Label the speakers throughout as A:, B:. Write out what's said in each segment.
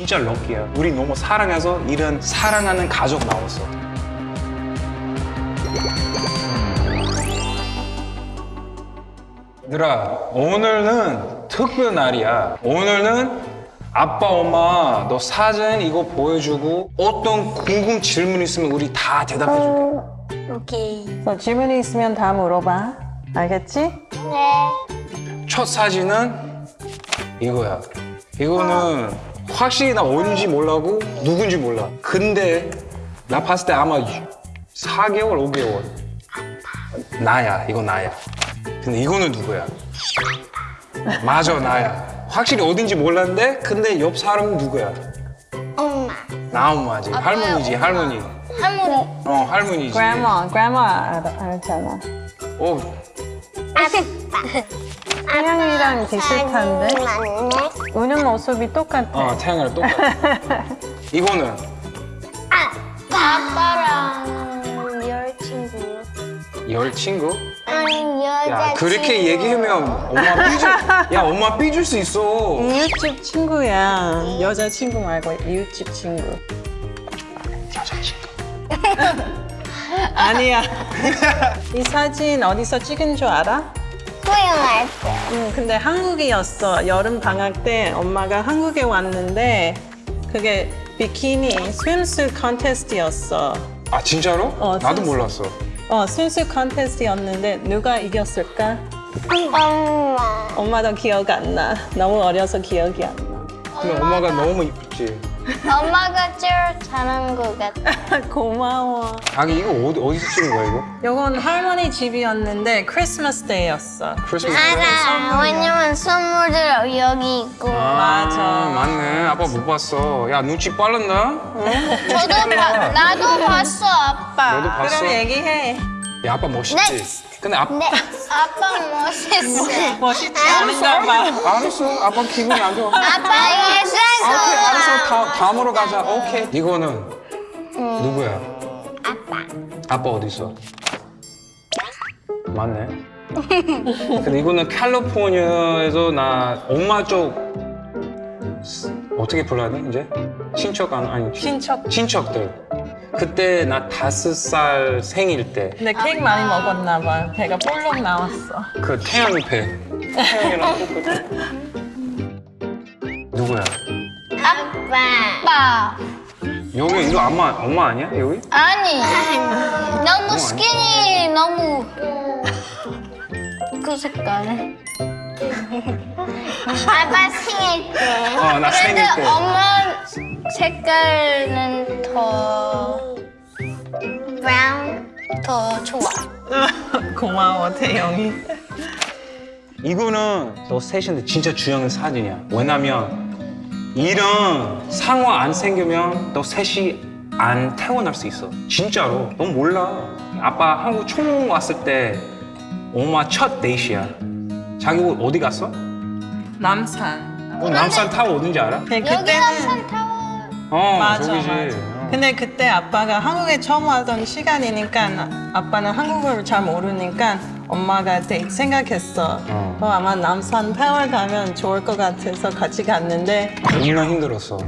A: 진짜 럭키야. 우리 너무 사랑해서 이런 사랑하는 가족 나왔어. 얘들아, 오늘은 특별 날이야. 오늘은 아빠, 엄마 너 사진 이거 보여주고 어떤 궁금 질문 있으면 우리 다 대답해줄게.
B: 오케이.
C: 너 질문이 있으면 다 물어봐. 알겠지?
B: 네.
A: 첫 사진은 이거야. 이거는 확실히 나 어딘지 몰라고 누군지 몰라. 근데 나 봤을 때 아마 4개월, 5개월. 나야, 이거 나야. 근데 이거는 누구야? 맞아, 나야. 확실히 어딘지 몰랐는데 근데 옆 사람은 누구야?
B: 엄마.
A: 나 엄마지. 할머니지, 할머니.
B: 할머니.
A: 어, 할머니지.
C: grandma, grandma 알, 알잖아.
A: 어,
B: 아빠.
C: 태양이랑 비슷한데?
B: 맞네.
C: 우는 모습이 똑같아.
A: 어, 태양이랑 똑같아. 이거는
B: 아빠랑 여자친구.
A: 열 친구?
B: 아니 여자친구.
A: 야 그렇게 얘기하면 엄마 삐줄 야 엄마 삐줄 수 있어
C: 이웃집 친구야. 여자친구 말고 이웃집 친구.
A: 여자친구
C: 아니야. 이 사진 어디서 찍은 줄 알아?
B: 때.
C: 응, 근데 한국이었어. 여름 방학 때 엄마가 한국에 왔는데 그게 비키니 swimsuit contest였어.
A: 아 진짜로?
C: 어,
A: 나도
C: 진짜.
A: 몰랐어
C: 어, swimsuit contest였는데 누가 이겼을까?
B: 엄마.
C: 엄마도 기억 안 나. 너무 어려서 기억이 안 나.
A: 근데 엄마가 너무 이쁘지
B: 엄마가 제일 잘하는 것 같아.
C: 고마워.
A: 아니 이거 어디, 어디서 찍은 거야 이거?
C: 요건 할머니 집이었는데 크리스마스 day였어.
A: 크리스마스
B: 알아. 왜냐면 선물들 여기 있고.
C: 맞아.
A: 맞네 아빠 못 봤어 야 눈치 빠른다?
B: 저도 봐. 나도 봤어 아빠.
A: 너도 봤어?
C: 그럼 얘기해.
A: 야 아빠 멋있지?
B: Next.
A: 근데 아빠
B: 네. 아빠 멋있어.
C: 멋있지 않은가 봐.
A: 알았어 아빠 기분이 안 좋아
B: 아빠
A: 아, 오케이 알았어 다, 다음으로 가자 오케이 이거는 누구야?
B: 아빠.
A: 아빠 어디 있어? 맞네. 근데 이거는 캘리포니아에서 나 엄마 쪽 어떻게 불러야 돼 이제? 친척 안 아니 친-
C: 친척.
A: 친척들. 그때 나 다섯 살 생일 때
C: 근데 케이크 많이 먹었나 봐. 배가 볼록 나왔어.
A: 그 태양이 배. 태양이랑 똑같아. 누구야?
B: 아빠. 아빠.
A: 여기 이거 엄마 엄마 아니야 여기?
B: 아니. 너무 스키니 너무 그 색깔. 아빠 생일 때.
A: 어, 나 생일
B: 그래도
A: 때.
B: 엄마 색깔은 더 브라운 더 좋아.
C: 고마워 태영이.
A: 이거는 너 셋인데 진짜 중요한 사진이야. 왜냐면 이런 상황 안 생기면 너 셋이 안 태어날 수 있어. 진짜로. 넌 몰라. 아빠 한국 처음 왔을 때 엄마 첫 데이트야. 자기 옷 어디 갔어?
C: 남산.
A: 어, 남산 타워 어딘지 알아?
C: 근데
B: 여기
C: 그때는
B: 남산 타워.
A: 어,
C: 맞아
A: 저기지.
C: 맞아.
A: 어.
C: 근데 그때 아빠가 한국에 처음 왔던 시간이니까 아빠는 한국어를 잘 모르니까 엄마가 되게 생각했어.
A: 어.
C: 어, 아마 남산 타워 가면 좋을 것 같아서 같이 갔는데
A: 겁나 힘들었어.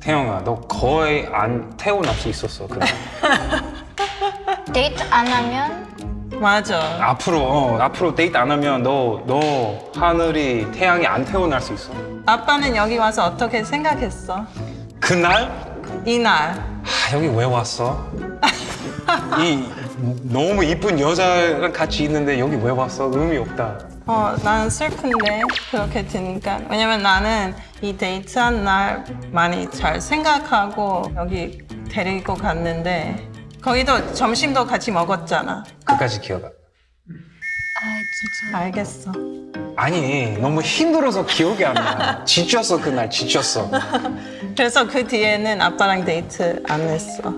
A: 태영아, 너 거의 안 태어날 수 있었어. 그래.
B: 데이트 안 하면
C: 맞아.
A: 앞으로 어, 앞으로 데이트 안 하면 너 너 하늘이 태양이 안 태어날 수 있어.
C: 아빠는 여기 와서 어떻게 생각했어?
A: 그날
C: 이날.
A: 아, 여기 왜 왔어? 이 너무 이쁜 여자랑 같이 있는데 여기 왜 왔어? 의미 없다.
C: 어, 나는 슬픈데 그렇게 드니까 왜냐면 나는 이 데이트한 날 많이 잘 생각하고 여기 데리고 갔는데 거기도 점심도 같이 먹었잖아.
A: 끝까지 기억. 안-
C: 알겠어.
A: 아니 너무 힘들어서 기억이 안 나. 지쳤어 그날 지쳤어.
C: 그래서 그 뒤에는 아빠랑 데이트 안 했어.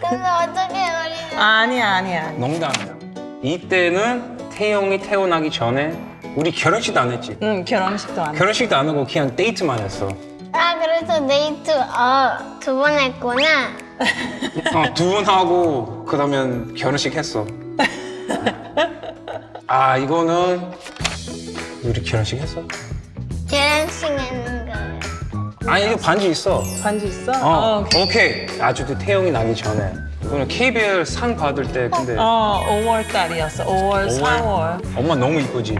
B: 근데 어떻게 우리는
C: 아니야 아니야.
A: 농담이야. 이때는 태영이 태어나기 전에 우리 결혼식도 안 했지.
C: 응 결혼식도 안.
A: 결혼식도 안 하고 그냥 데이트만 했어.
B: 아 그래서 데이트 어 두 번 했구나.
A: 어, 두 번 하고 그러면 결혼식 했어. 아 이거는 우리 결혼식 했어?
B: 결혼식 했는 거.
A: 아니 이거 반지 있어.
C: 반지 있어?
A: 어,
C: 오케이.
A: 오케이. 아주 그 태영이 나기 전에. 이거는 KBL 상 받을 때 근데
C: 어, 5월 달이었어. 5월, 4월.
A: 엄마 너무 이쁘지.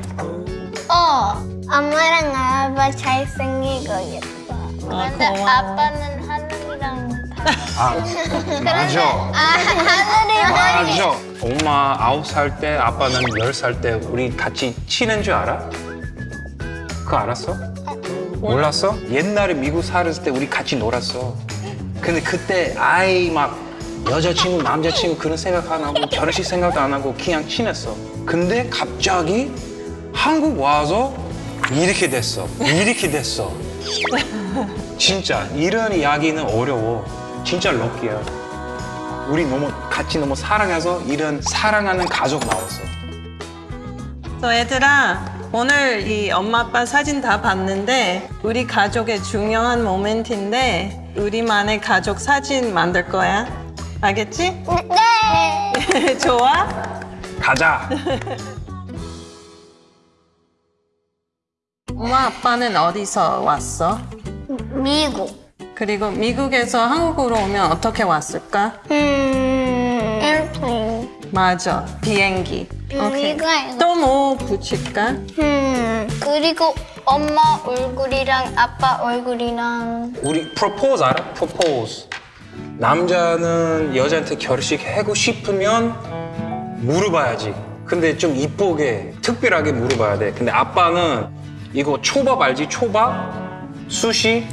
B: 어, 엄마랑 아빠 잘생기고 예뻐. 근데
C: 고마워.
B: 아빠는 하늘이랑 다.
A: 아 맞아.
B: 아, 하늘이
A: 맞아. 엄마 아홉 살 때, 아빠는 열 살 때 우리 같이 치는 줄 알아? 그거 알았어? 몰랐어? 옛날에 미국 살았을 때 우리 같이 놀았어. 근데 그때 아이 막 여자친구, 남자친구 그런 생각 안 하고 결혼식 생각도 안 하고 그냥 친했어. 근데 갑자기 한국 와서 이렇게 됐어. 이렇게 됐어. 진짜 이런 이야기는 어려워. 진짜 럭키야. 우리 너무 같이 너무 사랑해서 이런 사랑하는 가족 나왔어.
C: 또 얘들아, 오늘 이 엄마 아빠 사진 다 봤는데 우리 가족의 중요한 모멘트인데 우리만의 가족 사진 만들 거야. 알겠지?
B: 네.
C: 좋아?
A: 가자.
C: 엄마 아빠는 어디서 왔어?
B: 미국.
C: 그리고 미국에서 한국으로 오면 어떻게 왔을까?
B: 음.
C: 맞아, 비행기. 오케이.
B: 이거 이거.
C: 또뭐 붙일까?
B: 음, 그리고 엄마 얼굴이랑 아빠 얼굴이랑
A: 우리 프로포즈 알아? 프로포즈. 남자는 여자한테 결혼식 하고 싶으면 물어봐야지. 근데 좀 이쁘게 특별하게 물어봐야 돼. 근데 아빠는 이거 초밥 알지? 초밥? 수시?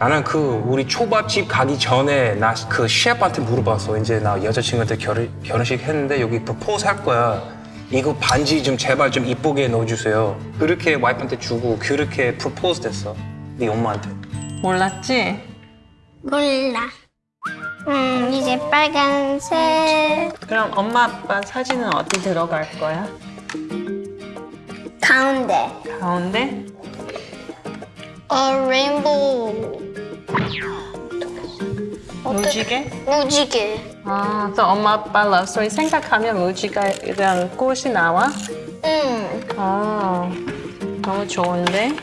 A: 나는 그 우리 초밥집 가기 전에 나 그 셰프한테 물어봤어. 이제 나 여자친구한테 결혼, 결혼식 했는데 여기 프로포즈 할 거야. 이거 반지 좀 제발 좀 이쁘게 넣어주세요. 그렇게 와이프한테 주고 그렇게 프로포즈 됐어. 네 엄마한테.
C: 몰랐지?
B: 몰라. 음, 이제 빨간색
C: 그럼 엄마 아빠 사진은 어디 들어갈 거야?
B: 가운데.
C: 가운데?
B: 어, 레인보우.
C: 무지개?
B: 무지개.
C: 아, 또 엄마 아빠 러브스토리 생각하면 무지개랑 꽃이 나와?
B: 음,
C: 아, 너무 좋은데?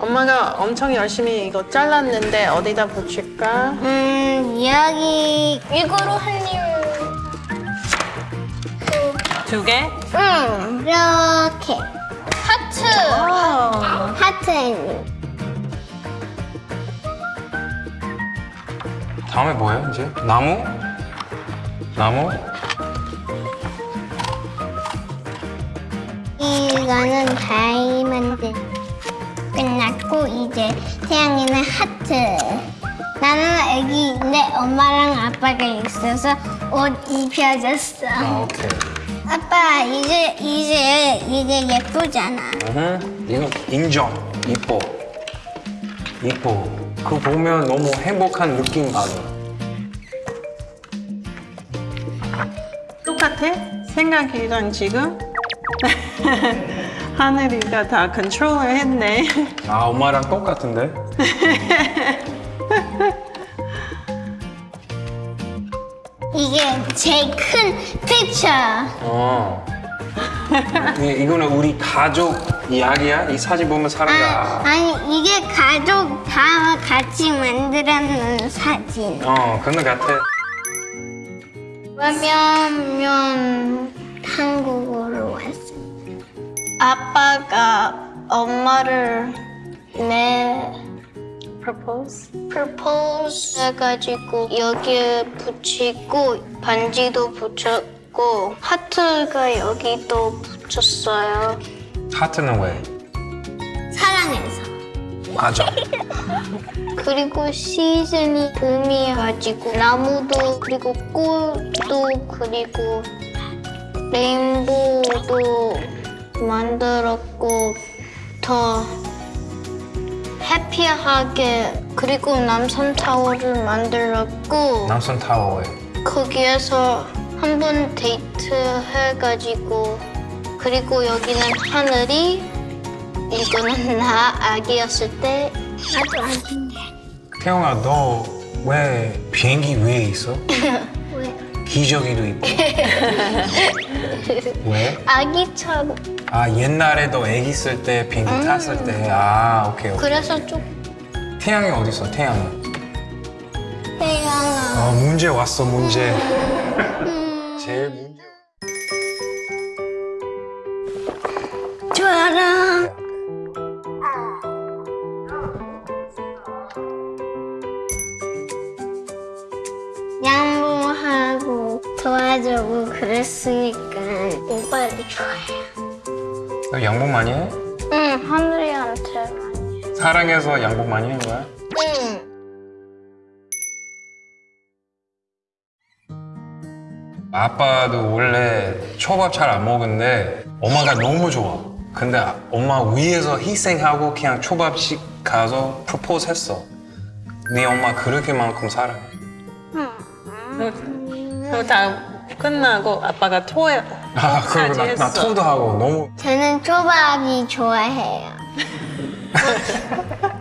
C: 엄마가 엄청 열심히 이거 잘랐는데 어디다 붙일까?
B: 음, 여기 이거로 한 이유.
C: 두 개?
B: 음, 이렇게. 하트.
C: 어.
B: 하트
A: 다음에 뭐예요 이제? 나무? 나무?
B: 이거는 다이아몬드. 끝났고 이제 태양이는 하트. 나는 애기인데 엄마랑 아빠가 있어서 옷 입혀줬어.
A: 아 오케이.
B: 아빠 이제 이제 이제 예쁘잖아.
A: 응. 이거 인정. 이뻐. 이뻐. 그거 보면 너무 행복한 느낌 받아.
C: 똑같아? 생각이랑 지금? 하늘이가 다 컨트롤을 했네.
A: 아 엄마랑 똑같은데?
B: 이게 제일 큰 피처.
A: 어. 이- 이거는 우리 가족 이야기야? 이 사진 보면
B: 아,
A: 사람가.
B: 아니 이게 가족 다 같이 만들어놓은 사진.
A: 어, 그런 것 같아.
B: 왜냐면 한국으로 왔어. 아빠가 엄마를 내
C: Propose?
B: 프로포즈 해가지고 여기에 붙이고 반지도 붙였고 하트가 여기도 붙였 어요.
A: 하트는 왜?
B: 사랑해서.
A: 맞아.
B: 그리고 시즌이 봄이어가지고 나무도 그리고 꽃도 그리고 레인보우도 만들었고 더 해피하게 그리고 남산 타워를 만들었고
A: 남산 타워에.
B: 거기에서 한 번 데이트 해가지고 그리고 여기는 하늘이 이거는 나 아기였을 때 나도 아기인데
A: 태영아, 너 왜 비행기 위에 있어?
B: 왜
A: 기저귀도 있고. 왜?
B: 아기처럼
A: 아, 옛날에 너 애기 있을 때 비행기 탔을 때. 아, 오케이, 오케이.
B: 그래서 좀
A: 태양이 어디 있어? 태양이.
B: 태양아.
A: 아 문제 왔어 문제. 제일 문제.
B: 좋아라. 양보하고 도와주고 그랬으니까 오빠를 좋아해요.
A: 너 양복 많이 해?
B: 응, 하늘이한테 많이. 해.
A: 사랑해서 양복 많이 한 거야?
B: 응.
A: 아빠도 원래 초밥 잘 안 먹는데 엄마가 너무 좋아. 근데 아- 엄마 위에서 희생하고 그냥 초밥집 가서 프로포즈 했어. 네 엄마 그렇게만큼 사랑해.
C: 그리고 다 끝나고 아빠가 토해.
A: 아 그리고 나, 나. 토도 하고 너무
B: 저는 초밥이 좋아해요.